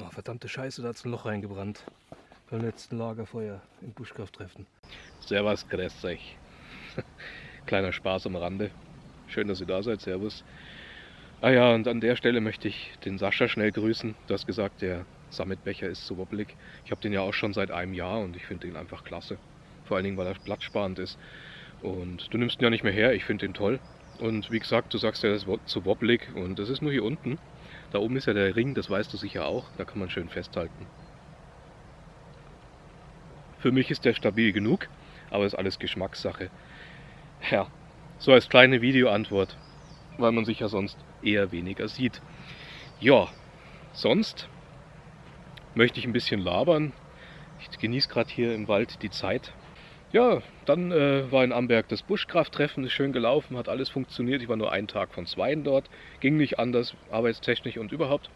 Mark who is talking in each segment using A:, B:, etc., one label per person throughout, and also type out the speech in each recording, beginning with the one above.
A: Oh, verdammte Scheiße, da hat es ein Loch reingebrannt. Beim letzten Lagerfeuer im Buschkrafttreffen.
B: Servus, grüßt euch. Kleiner Spaß am Rande. Schön, dass ihr da seid. Servus. Ah ja, und an der Stelle möchte ich den Sascha schnell grüßen. Du hast gesagt, der Summitbecher ist so wobbelig. Ich habe den ja auch schon seit einem Jahr und ich finde den einfach klasse. Vor allen Dingen, weil er platzsparend ist. Und du nimmst ihn ja nicht mehr her. Ich finde den toll. Und wie gesagt, du sagst ja, das ist zu wobbelig und das ist nur hier unten. Da oben ist ja der Ring, das weißt du sicher auch. Da kann man schön festhalten. Für mich ist der stabil genug, aber ist alles Geschmackssache. Ja, so als kleine Videoantwort, weil man sich ja sonst eher weniger sieht. Ja, sonst möchte ich ein bisschen labern. Ich genieße gerade hier im Wald die Zeit. Ja, dann äh, war in Amberg das Buschkrafttreffen, ist schön gelaufen, hat alles funktioniert. Ich war nur einen Tag von zweien dort, ging nicht anders, arbeitstechnisch und überhaupt.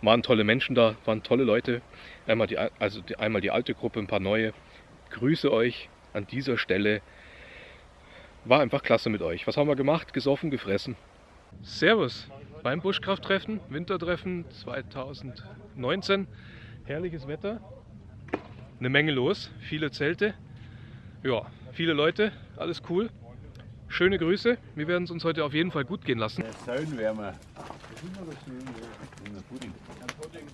B: Waren tolle Menschen da, waren tolle Leute. Einmal die, also die, einmal die alte Gruppe, ein paar neue. Grüße euch an dieser Stelle. War einfach klasse mit euch. Was haben wir gemacht? Gesoffen, gefressen. Servus beim Buschkrafttreffen, Wintertreffen 2019. Herrliches Wetter, eine Menge los, viele Zelte. Ja, viele Leute, alles cool. Schöne Grüße. Wir werden es uns heute auf jeden Fall gut gehen lassen.
C: Säulenwärmer.
D: Pudding.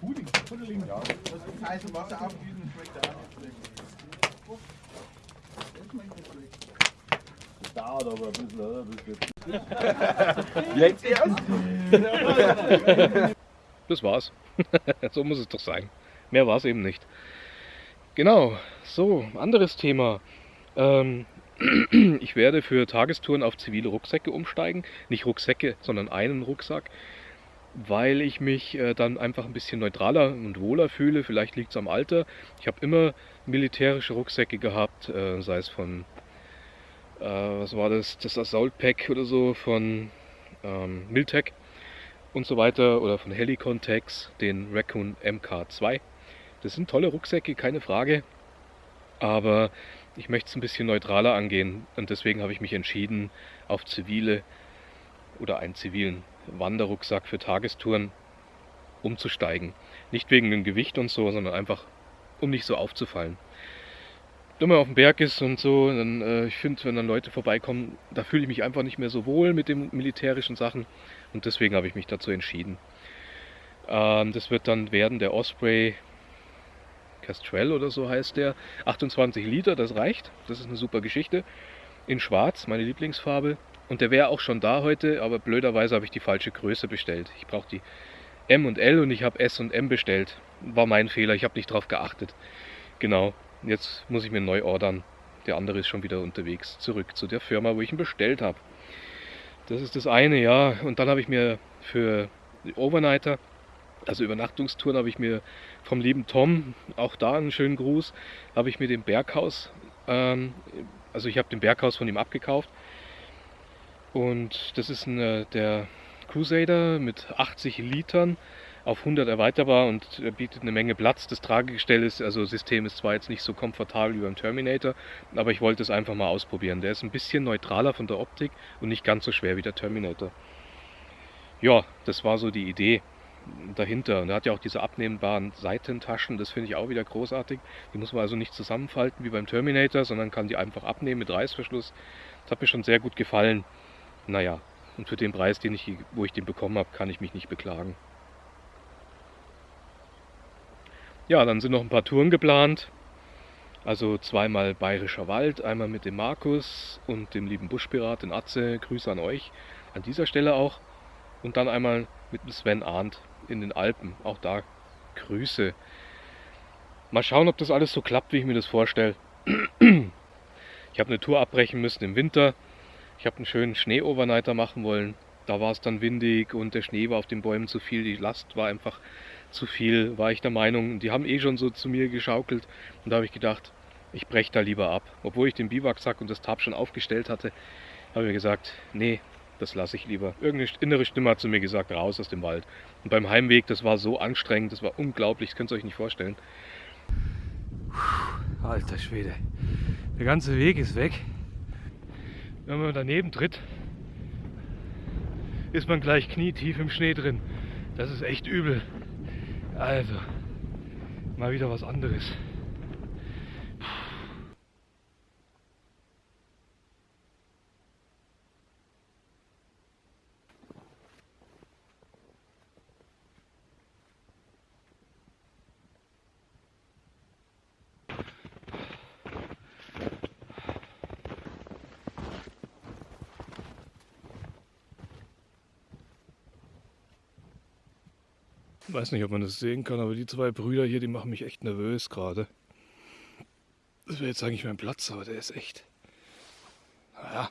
D: Pudding. Pudding. Ja. Das heiße Wasser nicht schlecht.
C: Das dauert aber ein bisschen, oder?
D: Jetzt erst?
B: Das war's. so muss es doch sein. Mehr war es eben nicht. Genau, so, anderes Thema. Ähm, ich werde für Tagestouren auf zivile Rucksäcke umsteigen. Nicht Rucksäcke, sondern einen Rucksack, weil ich mich äh, dann einfach ein bisschen neutraler und wohler fühle. Vielleicht liegt es am Alter. Ich habe immer militärische Rucksäcke gehabt, äh, sei es von, äh, was war das, das Assault Pack oder so, von ähm, Miltech und so weiter, oder von Helicontex, den Raccoon MK2. Das sind tolle Rucksäcke, keine Frage. Aber ich möchte es ein bisschen neutraler angehen und deswegen habe ich mich entschieden, auf zivile oder einen zivilen Wanderrucksack für Tagestouren umzusteigen. Nicht wegen dem Gewicht und so, sondern einfach, um nicht so aufzufallen. Wenn man auf dem Berg ist und so, dann, äh, ich finde, wenn dann Leute vorbeikommen, da fühle ich mich einfach nicht mehr so wohl mit den militärischen Sachen und deswegen habe ich mich dazu entschieden. Ähm, das wird dann werden der Osprey Castrell oder so heißt der. 28 Liter, das reicht. Das ist eine super Geschichte. In schwarz, meine Lieblingsfarbe. Und der wäre auch schon da heute, aber blöderweise habe ich die falsche Größe bestellt. Ich brauche die M und L und ich habe S und M bestellt. War mein Fehler, ich habe nicht darauf geachtet. Genau, jetzt muss ich mir neu ordern. Der andere ist schon wieder unterwegs, zurück zu der Firma, wo ich ihn bestellt habe. Das ist das eine, ja. Und dann habe ich mir für Overnighter also Übernachtungstouren habe ich mir vom lieben Tom, auch da einen schönen Gruß, habe ich mir den Berghaus, ähm, also ich habe den Berghaus von ihm abgekauft. Und das ist eine, der Crusader mit 80 Litern auf 100 erweiterbar und er bietet eine Menge Platz. Das Tragegestell ist, also System ist zwar jetzt nicht so komfortabel wie beim Terminator, aber ich wollte es einfach mal ausprobieren. Der ist ein bisschen neutraler von der Optik und nicht ganz so schwer wie der Terminator. Ja, das war so die Idee dahinter. Und er hat ja auch diese abnehmbaren Seitentaschen, das finde ich auch wieder großartig. Die muss man also nicht zusammenfalten wie beim Terminator, sondern kann die einfach abnehmen mit Reißverschluss. Das hat mir schon sehr gut gefallen. Naja, und für den Preis, den ich, wo ich den bekommen habe, kann ich mich nicht beklagen. Ja, dann sind noch ein paar Touren geplant. Also zweimal Bayerischer Wald, einmal mit dem Markus und dem lieben Buschpirat, den Atze. Grüße an euch an dieser Stelle auch. Und dann einmal mit dem Sven Arndt in den Alpen. Auch da Grüße. Mal schauen, ob das alles so klappt, wie ich mir das vorstelle. Ich habe eine Tour abbrechen müssen im Winter. Ich habe einen schönen Schnee-Overnighter machen wollen. Da war es dann windig und der Schnee war auf den Bäumen zu viel. Die Last war einfach zu viel, war ich der Meinung. Die haben eh schon so zu mir geschaukelt. Und da habe ich gedacht, ich breche da lieber ab. Obwohl ich den Biwaksack und das Tab schon aufgestellt hatte, habe ich mir gesagt, nee, das lasse ich lieber. Irgendeine innere Stimme hat zu mir gesagt, raus aus dem Wald. Und beim Heimweg, das war so anstrengend, das war unglaublich, das könnt ihr euch nicht vorstellen.
A: Alter Schwede. Der ganze Weg ist weg. Wenn man daneben tritt, ist man gleich knietief im Schnee drin. Das ist echt übel.
B: Also, mal wieder was anderes. Ich weiß nicht, ob man das sehen kann, aber die zwei Brüder hier, die machen mich echt nervös gerade. Das wäre jetzt eigentlich mein Platz, aber der ist echt. Naja.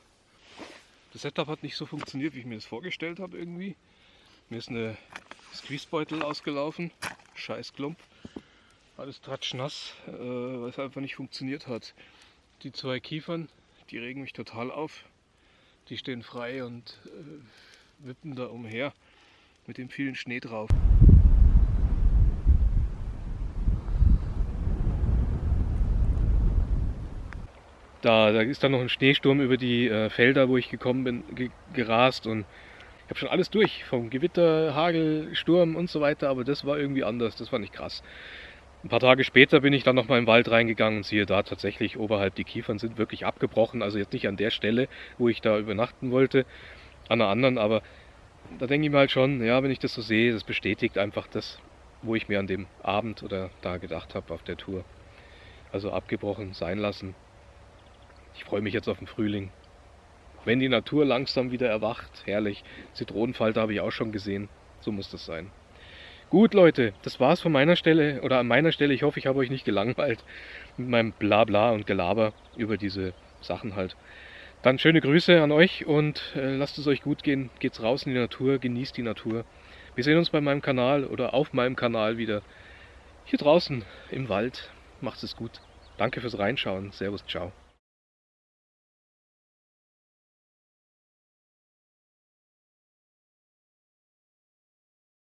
B: Das Setup hat nicht so funktioniert, wie ich mir das vorgestellt habe irgendwie. Mir ist eine Squeezebeutel ausgelaufen. Scheiß Klump. Alles tratschnass, äh, weil es einfach nicht funktioniert hat. Die zwei Kiefern, die regen mich total auf. Die stehen frei und äh, wippen da umher mit dem vielen Schnee drauf. Da, da ist dann noch ein Schneesturm über die äh, Felder, wo ich gekommen bin, ge gerast und ich habe schon alles durch, vom Gewitter, Hagel, Sturm und so weiter, aber das war irgendwie anders, das war nicht krass. Ein paar Tage später bin ich dann nochmal im Wald reingegangen und siehe da tatsächlich oberhalb die Kiefern sind wirklich abgebrochen, also jetzt nicht an der Stelle, wo ich da übernachten wollte, an einer anderen, aber da denke ich mir halt schon, ja, wenn ich das so sehe, das bestätigt einfach das, wo ich mir an dem Abend oder da gedacht habe auf der Tour. Also abgebrochen sein lassen. Ich freue mich jetzt auf den Frühling. Wenn die Natur langsam wieder erwacht, herrlich. Zitronenfalter habe ich auch schon gesehen. So muss das sein. Gut, Leute, das war's von meiner Stelle oder an meiner Stelle. Ich hoffe, ich habe euch nicht gelangweilt mit meinem Blabla und Gelaber über diese Sachen halt. Dann schöne Grüße an euch und äh, lasst es euch gut gehen. Geht's raus in die Natur, genießt die Natur. Wir sehen uns bei meinem Kanal oder auf meinem Kanal wieder hier draußen im Wald. Macht es gut. Danke fürs Reinschauen. Servus, ciao.